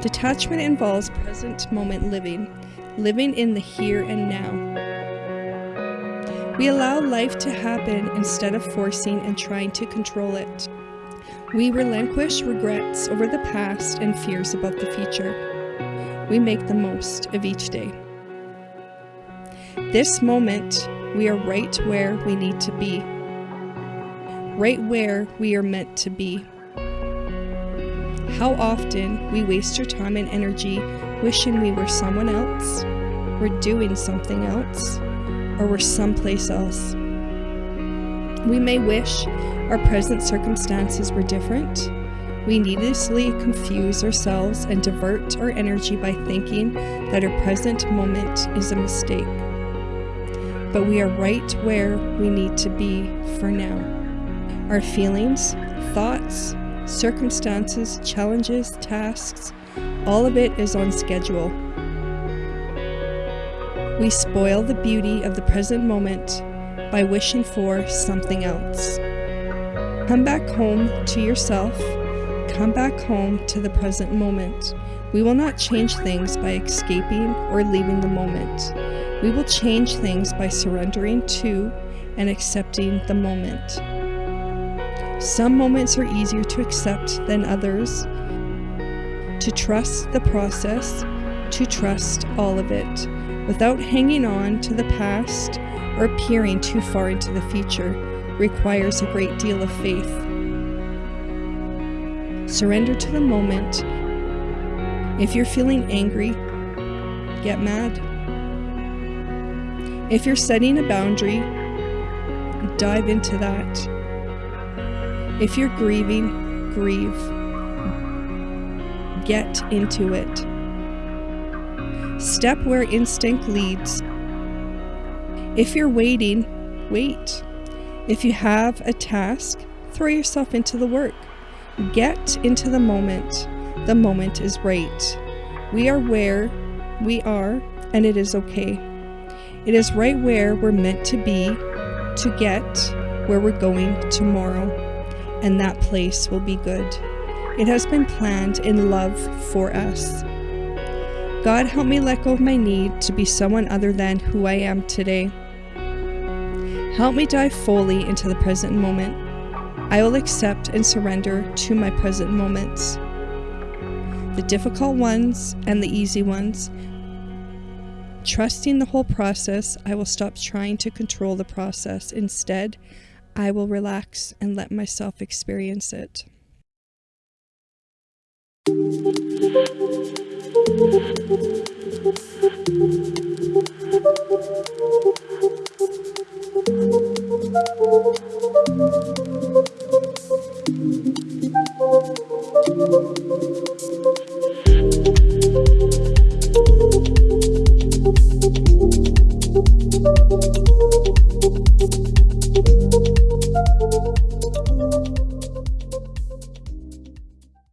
Detachment involves present moment living, living in the here and now. We allow life to happen instead of forcing and trying to control it. We relinquish regrets over the past and fears about the future. We make the most of each day. This moment, we are right where we need to be, right where we are meant to be. How often we waste our time and energy wishing we were someone else, we're doing something else, or we're someplace else. We may wish our present circumstances were different. We needlessly confuse ourselves and divert our energy by thinking that our present moment is a mistake. But we are right where we need to be for now. Our feelings, thoughts, circumstances, challenges, tasks, all of it is on schedule. We spoil the beauty of the present moment by wishing for something else. Come back home to yourself. Come back home to the present moment. We will not change things by escaping or leaving the moment. We will change things by surrendering to and accepting the moment. Some moments are easier to accept than others. To trust the process, to trust all of it, without hanging on to the past or peering too far into the future, requires a great deal of faith. Surrender to the moment. If you're feeling angry, get mad. If you're setting a boundary, dive into that. If you're grieving, grieve. Get into it. Step where instinct leads. If you're waiting, wait. If you have a task, throw yourself into the work. Get into the moment. The moment is right. We are where we are, and it is okay. It is right where we're meant to be to get where we're going tomorrow, and that place will be good. It has been planned in love for us. God, help me let go of my need to be someone other than who I am today. Help me dive fully into the present moment. I will accept and surrender to my present moments. The difficult ones and the easy ones. Trusting the whole process, I will stop trying to control the process. Instead, I will relax and let myself experience it.